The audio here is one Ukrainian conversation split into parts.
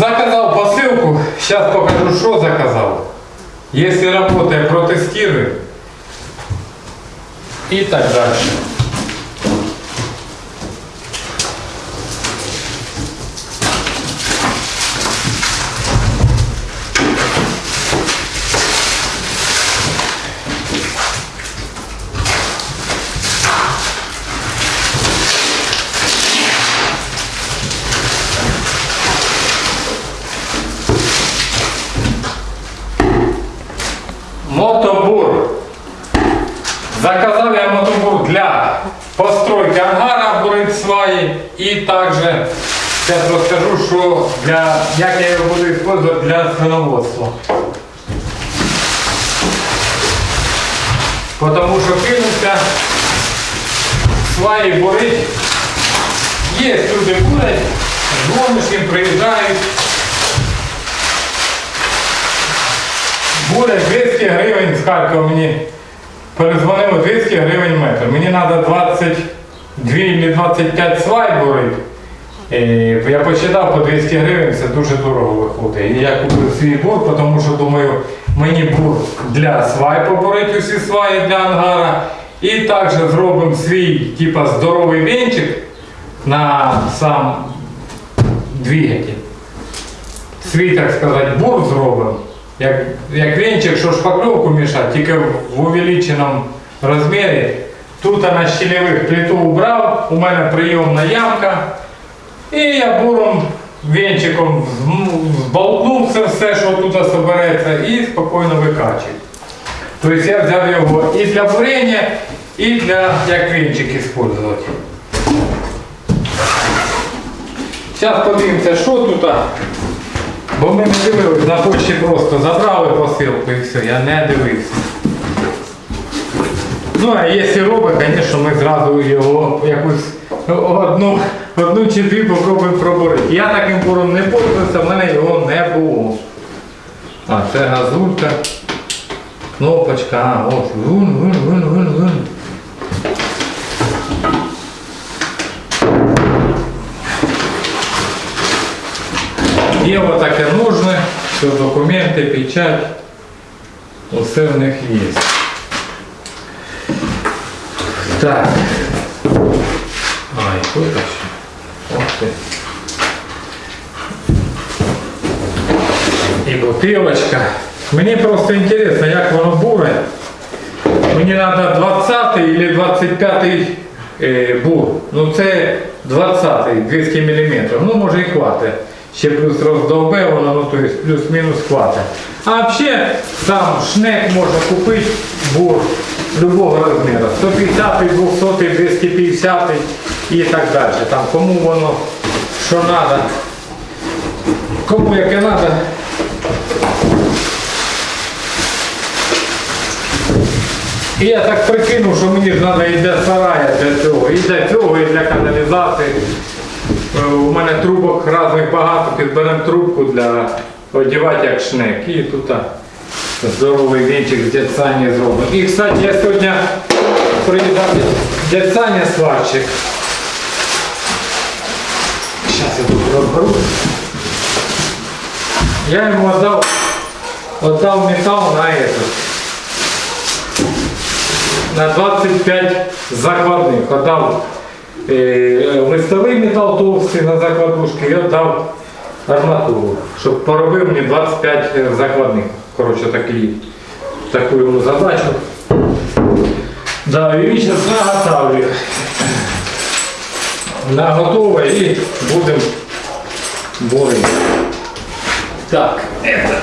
Заказал посылку, сейчас покажу, что заказал. Если работает, протестирую. И так дальше. Мотобур. Заказал я мотобур для постройки ангара, бурить і також зараз розкажу, що для, як я його буду використовувати для свиноводства. Потому що кинувся сваї бурить. Є люди бурять, дзвониш їм, приїжджають. Бурять 200 гривень з Харкова мені перезвонили 200 гривень метр. Мені треба 22 чи 25 свай бурити. Я посчитав по 200 гривень, це дуже дорого виходить. І я купив свій бур, тому що думаю, мені бур для свай побурити усі сваї для ангара. І також зробимо свій типа здоровий венчик на сам двигатель. Свій, так сказати, бур зробимо. Як, як венчик, що шпакльовку мішати, тільки в увеличеному розмірі. Тут на щелевих плиту убрав, у мене прийомна ямка. І я буром венчиком зболтнув це все, що тут собереться, і спокійно викачую. Тобто я взяв його і для бурення, і для як венчик використовувати. Зараз подивимося, що тут. Бо ми не дивились, на почті просто забрали посилку і все, я не дивився. Ну, а якщо робить, звісно, ми зразу його якусь одну, одну чи дві попробуємо пробурити. Я таким буром не пользувався, в мене його не було. А, це газулька. Кнопочка, а, ось, вун, вун, вун, вун, вун. Є отаке нужне, все документи, печать, усе в них є. Так. Ай, витащу. Ох ти. І бутилочка. Просто інтересно, як воно буре. Мені треба 20 или 25 е, бур. Ну це 20 200 мм. Ну може і хватить. Ще плюс роздовбе воно, ну есть плюс-мінус хватить. А взагалі там шнек можна купити бур любого розміру. 150, 200, 250 і так далі. Там кому воно що треба. Кому яке треба. І я так прикинув, що мені ж треба і для сарая для цього, і для цього, і для каналізації. Е, У мене трубок різних багато, підберемо трубку для одягати як шнек. І тут так, здоровий вінчик дядь Сані зробимо. І, кстати, я сьогодні приїхав дядь Саня сварщик. Зараз я тут розберу. Я йому віддав, віддав метал на этот на 25 закладних. Отдав е, листовий метал товстий на закладушки і віддав арматуру, щоб поробив мені 25 закладних. Коротше, такий, таку йому задачу. Да, і зараз наготовлю. Наготове і будемо борити. Так, это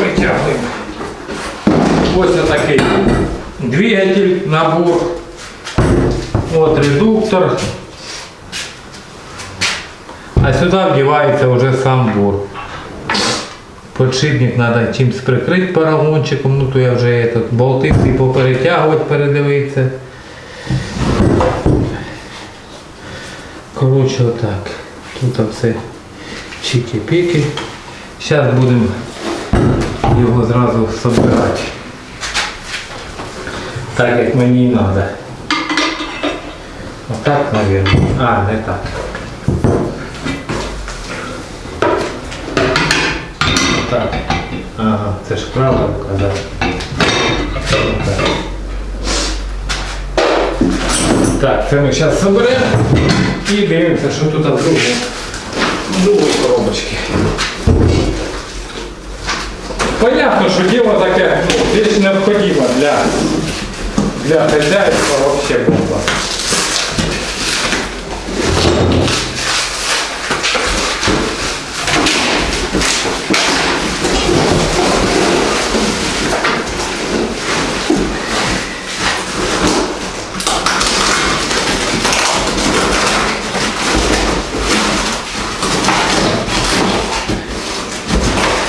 витягуємо. Ось такий двигатель, набор. Вот редуктор. А сюда вдевается уже сам бур. Подшипник надо чимось прикрити парагончиком, ну то я вже этот, болти всі поперетягувати, передивитися. Коротше отак. Тут все чики-піки. Зараз будемо його зразу собирати. Так як мені і треба. Отак, мабуть. А, не так. Так. Ага, це ж права рука, да. Так, це ми зараз соберемо і дивимося, що тут в другій коробочці. Понятно, що діло таке ну, необхідна для, для хазяйства вообще бомба.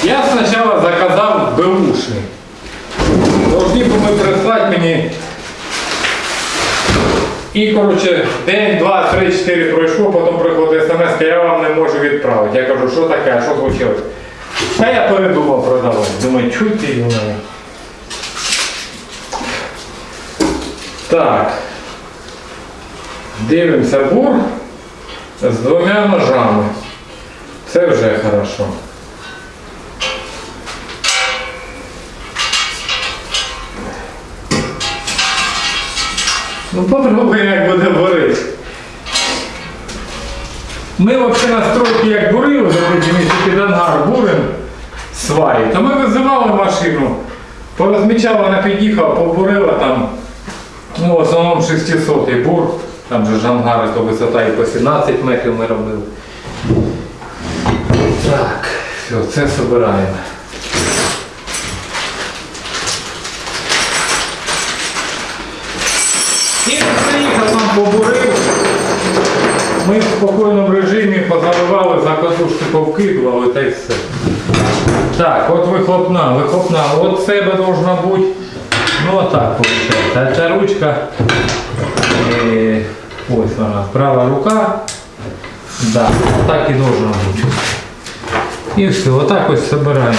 Я спочатку заказав беушний. Должні були прислати мені. І, коротше, день, два, три, чотири пройшло, потім приходить смс, я вам не можу відправити. Я кажу, що таке, а що случилось? Та я передумав продавати. Думаю, чуйте його. Так. Дивимося бур з двома ножами. Це вже хорошо. Ну попробуй, як буде бурити. Ми взагалі на стройці як бурили, якщо під ангар бурим сваї, то ми визивали машину, порозмічала, вона під'їхала, побурила там, ну в основному 600 бур, там же ж то висота і по 17 метрів ми робили. Так, все, це збираємо. І приїхав нам побурив. Ми в спокійному режимі позаливали, повкидували та й все. Так, от вихлопна, вихлопна. От себе должна бути. Ну отак виходить. А ця ручка. е, ось вона, права рука. Да, так і должна бути. І все, отак ось збираємо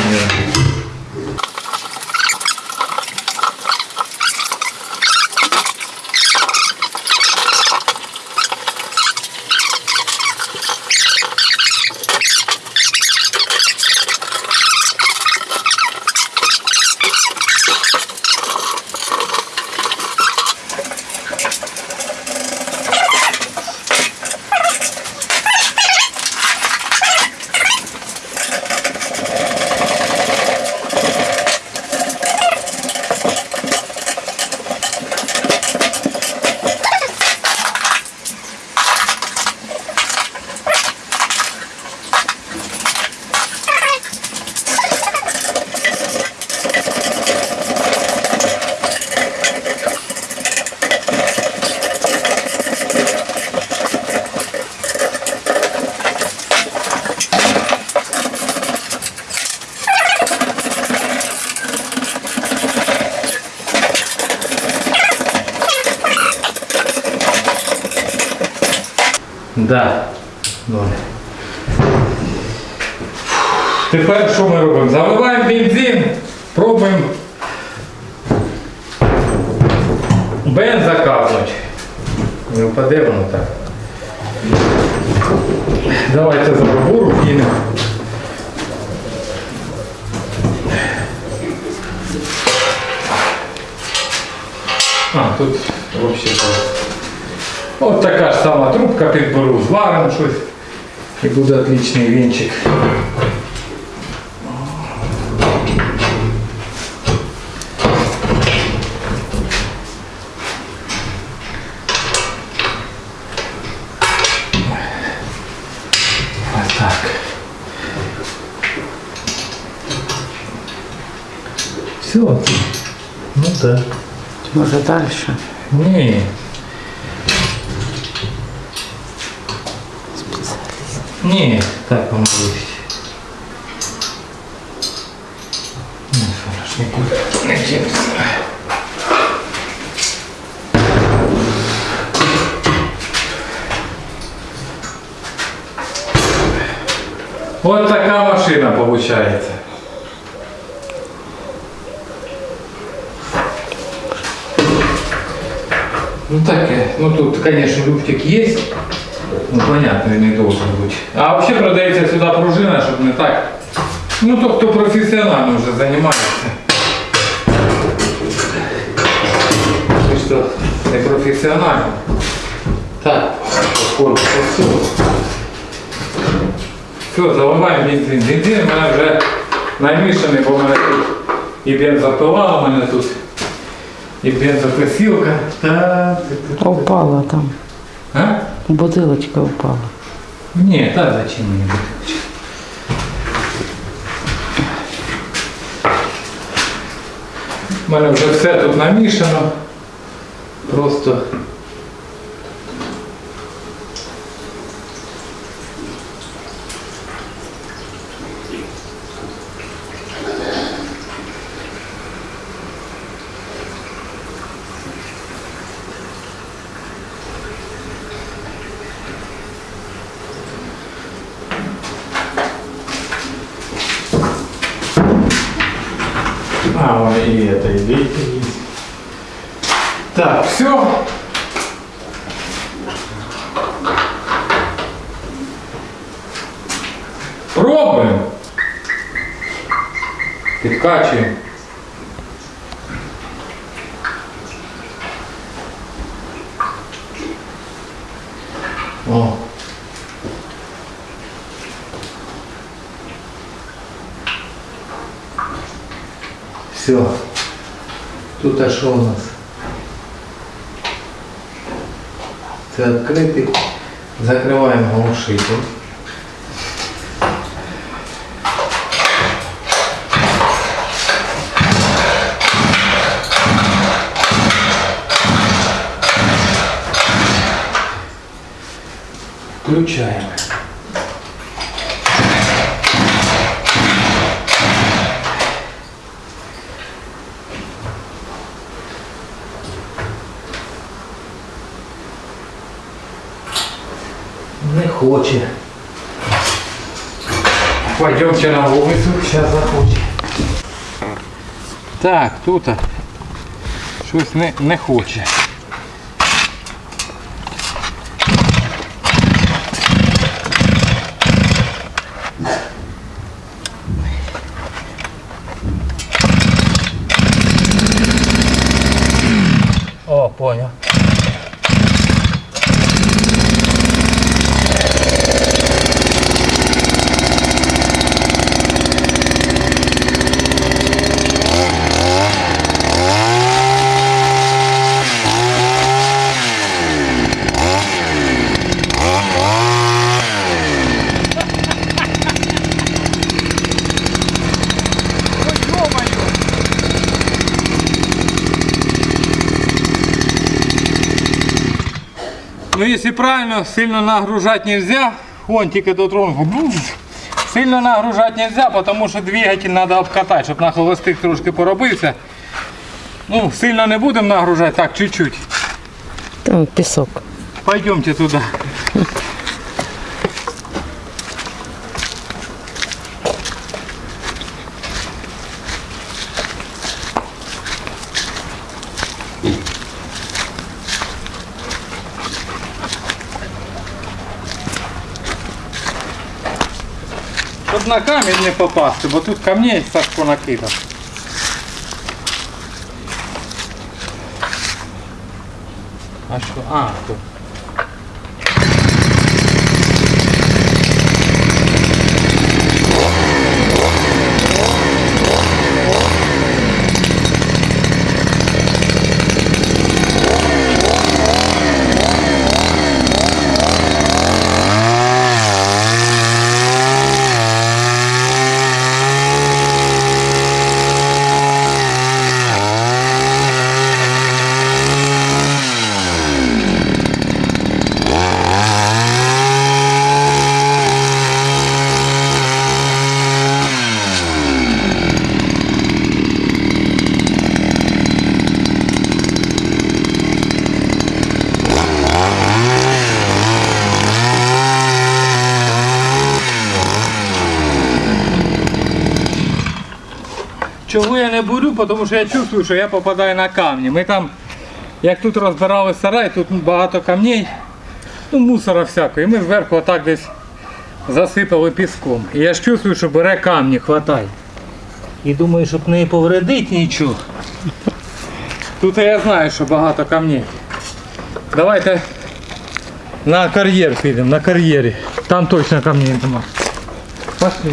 Да. Добре. Тепер що ми робимо? Заливаємо бензин, пробуємо бен заказувати. Не впаде воно так. Давайте за буру кинемо. А, тут взагалі. От така ж сама трубка підберу, зваримо щось і буде отличний вінчик. Ось так. Все. Ну так. Може далі? Ні. Ні, так вам буде. Ну, що ж, нікуди не дінеться. Вот така машина получается. Ну так, э, ну тут, конечно, люфтик есть. Ну понятно, не должен бути. А взагалі продається сюди пружина, щоб не так Ну, то, хто професіонально вже займається. Ти що, не професіонально? Так, поскольку все. Все, заливаємо бензин. Бензин в мене вже намішаний, бо в мене тут і бензопила, у мене тут і бензокосілка. Так, Упала там. А? Бутилочка упала. Нет, а зачем мне бутылочка? У мене вже все тут намішано. Просто все. Пробуем. Підкачуємо. О. Все. Тут а що у нас? Це відкритий. Закриваємо глушитель. Включаємо. Не хоче. Пойдемте на улицу, сейчас захочет. Так, тут щось не, не хоче. Ну, если правильно, сильно нагружать нельзя. Вон, тільки дотронку. Сильно нагружать нельзя, потому що двигатель треба обкатати, щоб на холостих трошки поробився. Ну, сильно не будемо нагружати, так, чуть-чуть. Там пісок. Пойдемте туда. Щоб на камінь не попасти, бо тут камней Сашко накидав. А що? А, тут. Чого я не буду? Тому що я чувствую, що я попадаю на камні. Ми там, як тут розбирали сарай, тут багато камней, ну мусора всякого. І ми зверху отак десь засипали піском. І я ж чувствую, що бере камні, хватає. І думаю, щоб не повредити нічого. Тут я знаю, що багато камней. Давайте на кар'єр підемо, на кар'єрі. Там точно камней нема. Пошли.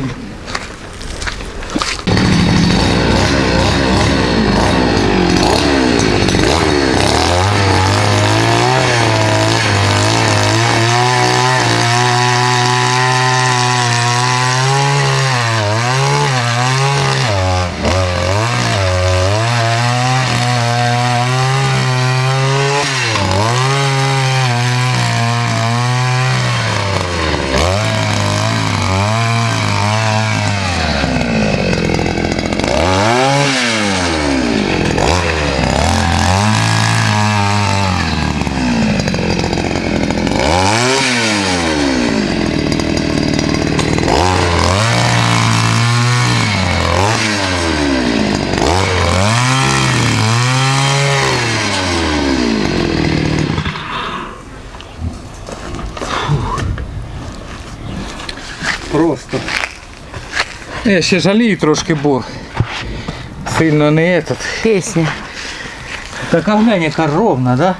Просто. Я ще жалію трошки бур. Сильно не этот. Пісня. Така глянь, яка ровна, да?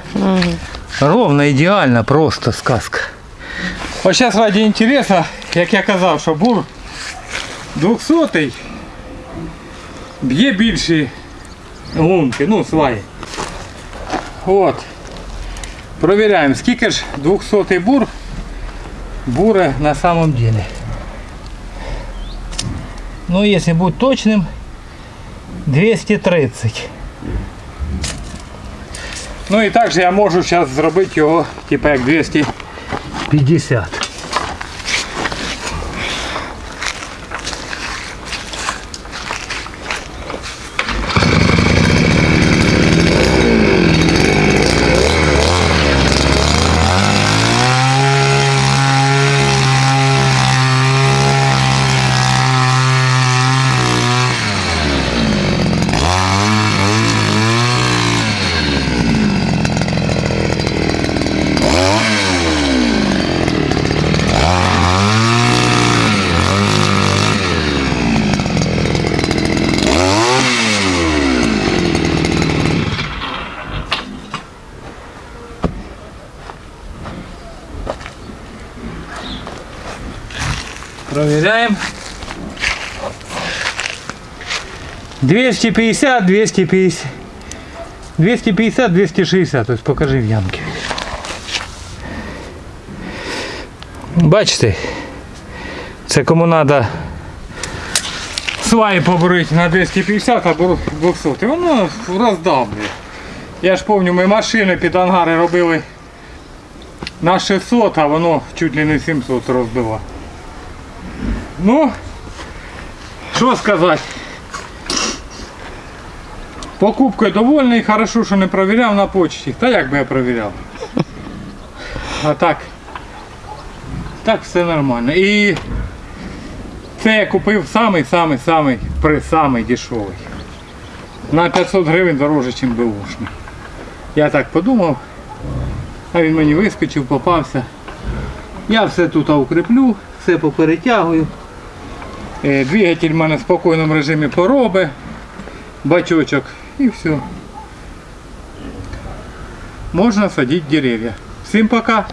Ровно, ідеально, просто сказка. Ось зараз раді інтересу, як я казав, що бур 200 б'є більші лунки, ну сваї. От. Провіряємо, скільки ж 200 бур буре на самом деле. Ну, если быть точным, 230. Ну і також я можу зараз зробити його, типу як 250. Проверяем. 250, 250. 250, 260. Тобто покажи в ямки. Бачите? Це кому треба сваї побурити на 250 або 200. І воно роздавлює. Я ж пам'ятаю, ми машини під ангари робили на 600, а воно чуть ли не 700 розбило. Ну, що сказати. Покупкою довольний, хорошо, що не провіряв на почті. Та як би я провіряв? А так. Так все нормально. І це я купив самий-самий-самий при самий дешевий. На 500 гривень дороже, ніж беушний. Я так подумав, а він мені вискочив, попався. Я все тут укріплю, все поперетягую. Е, Двигатель в мене в спокійному режимі пороби, бачочок і все. Можна садити дерев'я. Всім пока!